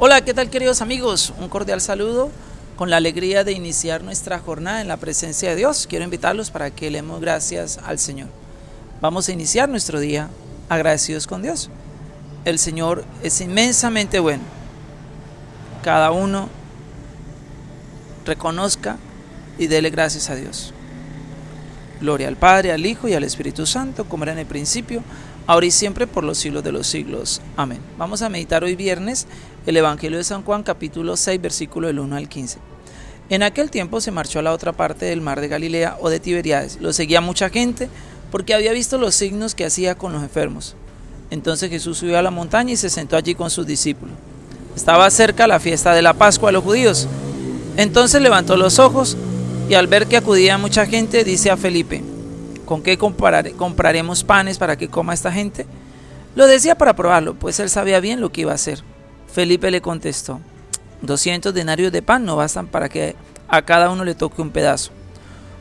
Hola, ¿qué tal queridos amigos? Un cordial saludo con la alegría de iniciar nuestra jornada en la presencia de Dios. Quiero invitarlos para que le demos gracias al Señor. Vamos a iniciar nuestro día agradecidos con Dios. El Señor es inmensamente bueno. Cada uno reconozca y dele gracias a Dios. Gloria al Padre, al Hijo y al Espíritu Santo, como era en el principio, ahora y siempre, por los siglos de los siglos. Amén. Vamos a meditar hoy viernes el Evangelio de San Juan capítulo 6 versículo del 1 al 15. En aquel tiempo se marchó a la otra parte del mar de Galilea o de Tiberiades. Lo seguía mucha gente porque había visto los signos que hacía con los enfermos. Entonces Jesús subió a la montaña y se sentó allí con sus discípulos. Estaba cerca la fiesta de la Pascua a los judíos. Entonces levantó los ojos y al ver que acudía mucha gente, dice a Felipe, ¿con qué compraremos panes para que coma esta gente? Lo decía para probarlo, pues él sabía bien lo que iba a hacer. Felipe le contestó, 200 denarios de pan no bastan para que a cada uno le toque un pedazo.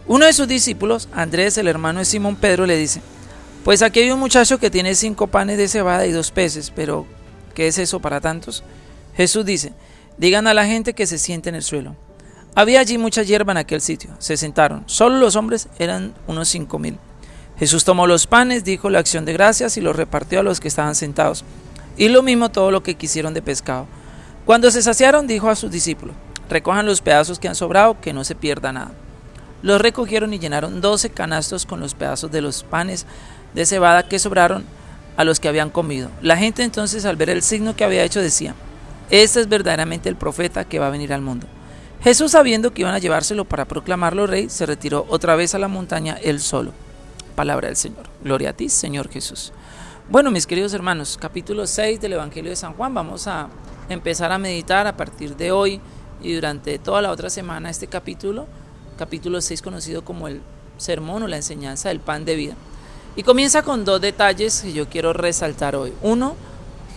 Uno de sus discípulos, Andrés, el hermano de Simón Pedro, le dice, pues aquí hay un muchacho que tiene cinco panes de cebada y dos peces, pero ¿qué es eso para tantos? Jesús dice, digan a la gente que se siente en el suelo. Había allí mucha hierba en aquel sitio. Se sentaron. Solo los hombres eran unos cinco mil. Jesús tomó los panes, dijo la acción de gracias y los repartió a los que estaban sentados y lo mismo todo lo que quisieron de pescado. Cuando se saciaron, dijo a sus discípulos, recojan los pedazos que han sobrado, que no se pierda nada. Los recogieron y llenaron doce canastos con los pedazos de los panes de cebada que sobraron a los que habían comido. La gente entonces al ver el signo que había hecho decía, este es verdaderamente el profeta que va a venir al mundo. Jesús sabiendo que iban a llevárselo para proclamarlo rey, se retiró otra vez a la montaña él solo. Palabra del Señor. Gloria a ti, Señor Jesús. Bueno, mis queridos hermanos, capítulo 6 del Evangelio de San Juan, vamos a empezar a meditar a partir de hoy y durante toda la otra semana este capítulo, capítulo 6 conocido como el sermón o la enseñanza del pan de vida. Y comienza con dos detalles que yo quiero resaltar hoy. Uno,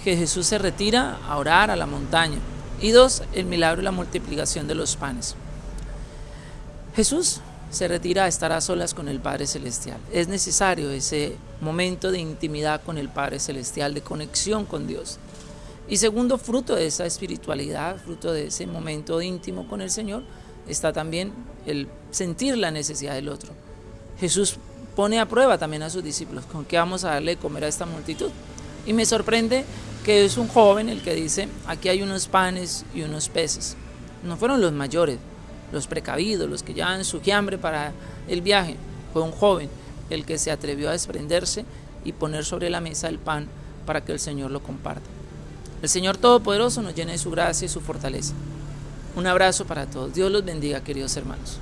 que Jesús se retira a orar a la montaña. Y dos, el milagro y la multiplicación de los panes. Jesús se retira a estar a solas con el Padre Celestial. Es necesario ese momento de intimidad con el Padre Celestial, de conexión con Dios. Y segundo, fruto de esa espiritualidad, fruto de ese momento íntimo con el Señor, está también el sentir la necesidad del otro. Jesús pone a prueba también a sus discípulos, ¿con qué vamos a darle de comer a esta multitud? Y me sorprende que es un joven el que dice, aquí hay unos panes y unos peces. No fueron los mayores, los precavidos, los que llevan su hambre para el viaje. Fue un joven el que se atrevió a desprenderse y poner sobre la mesa el pan para que el Señor lo comparta. El Señor Todopoderoso nos llene de su gracia y su fortaleza. Un abrazo para todos. Dios los bendiga, queridos hermanos.